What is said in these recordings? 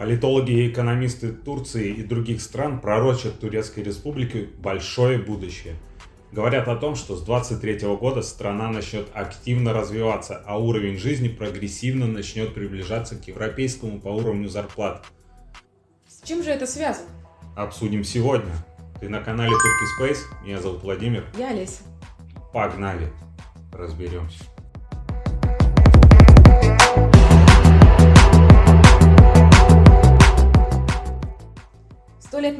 Политологи и экономисты Турции и других стран пророчат Турецкой Республике большое будущее. Говорят о том, что с 23 года страна начнет активно развиваться, а уровень жизни прогрессивно начнет приближаться к европейскому по уровню зарплат. С чем же это связано? Обсудим сегодня. Ты на канале Turkey Space, меня зовут Владимир. Я Олеся. Погнали, разберемся.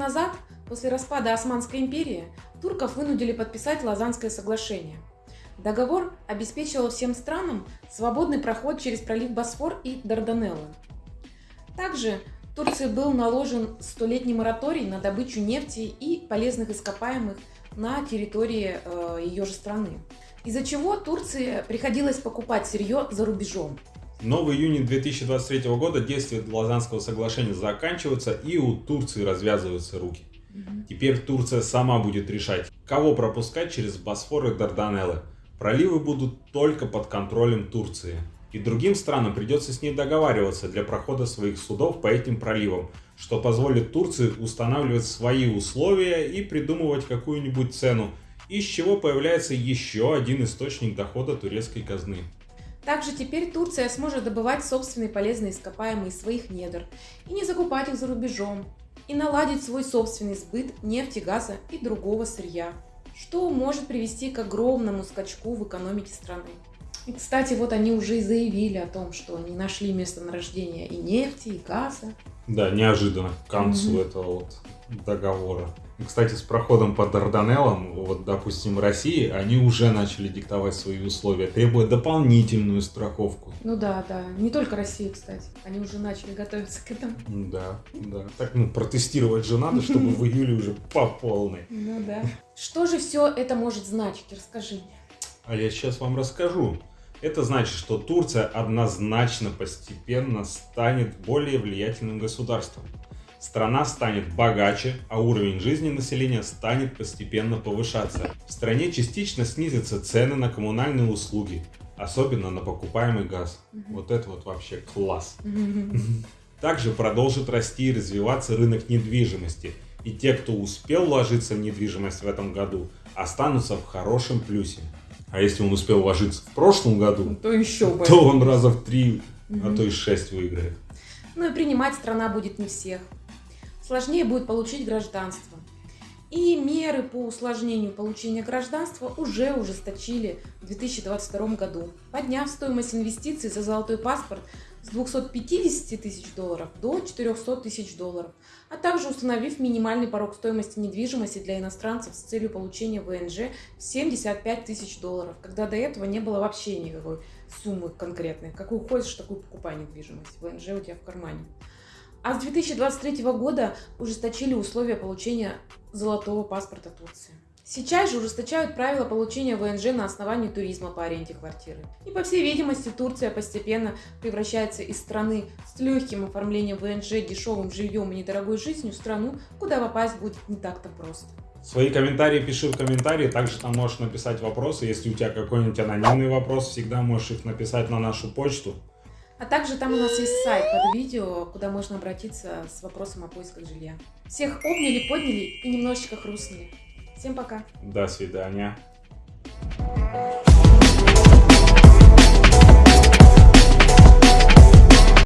Назад, после распада Османской империи, турков вынудили подписать Лазанское соглашение. Договор обеспечивал всем странам свободный проход через пролив Босфор и Дарданеллы. Также Турции был наложен столетний мораторий на добычу нефти и полезных ископаемых на территории э, ее же страны. Из-за чего Турции приходилось покупать сырье за рубежом. Но в июне 2023 года действие Лазанского соглашения заканчивается и у Турции развязываются руки. Теперь Турция сама будет решать, кого пропускать через Босфор и Дарданеллы. Проливы будут только под контролем Турции. И другим странам придется с ней договариваться для прохода своих судов по этим проливам, что позволит Турции устанавливать свои условия и придумывать какую-нибудь цену, из чего появляется еще один источник дохода турецкой казны. Также теперь Турция сможет добывать собственные полезные ископаемые из своих недр и не закупать их за рубежом, и наладить свой собственный сбыт нефти, газа и другого сырья, что может привести к огромному скачку в экономике страны. И, кстати, вот они уже и заявили о том, что они нашли месторождение и нефти, и газа. Да, неожиданно к концу mm-hmm. этого вот договора. Кстати, с проходом по Дарданеллам, вот, допустим, России, они уже начали диктовать свои условия, требуя дополнительную страховку. Ну да, да. Не только Россия, кстати. Они уже начали готовиться к этому. Да, да. Так, ну, протестировать же надо, чтобы в июле уже по полной. Ну да. Что же все это может значить? Расскажи мне. А я сейчас вам расскажу. Это значит, что Турция однозначно постепенно станет более влиятельным государством страна станет богаче, а уровень жизни населения станет постепенно повышаться. В стране частично снизятся цены на коммунальные услуги, особенно на покупаемый газ. Вот это вот вообще класс. Также продолжит расти и развиваться рынок недвижимости. И те, кто успел вложиться в недвижимость в этом году, останутся в хорошем плюсе. А если он успел вложиться в прошлом году, то еще то он раза в три, а то и шесть выиграет. Ну и принимать страна будет не всех сложнее будет получить гражданство. И меры по усложнению получения гражданства уже ужесточили в 2022 году, подняв стоимость инвестиций за золотой паспорт с 250 тысяч долларов до 400 тысяч долларов, а также установив минимальный порог стоимости недвижимости для иностранцев с целью получения ВНЖ 75 тысяч долларов, когда до этого не было вообще никакой суммы конкретной. Какую хочешь, такую покупай недвижимость. ВНЖ у тебя в кармане. А с 2023 года ужесточили условия получения золотого паспорта Турции. Сейчас же ужесточают правила получения ВНЖ на основании туризма по аренде квартиры. И по всей видимости Турция постепенно превращается из страны с легким оформлением ВНЖ, дешевым жильем и недорогой жизнью в страну, куда попасть будет не так-то просто. Свои комментарии пиши в комментарии, также там можешь написать вопросы. Если у тебя какой-нибудь анонимный вопрос, всегда можешь их написать на нашу почту. А также там у нас есть сайт под видео, куда можно обратиться с вопросом о поисках жилья. Всех обняли, подняли и немножечко хрустнули. Всем пока. До свидания.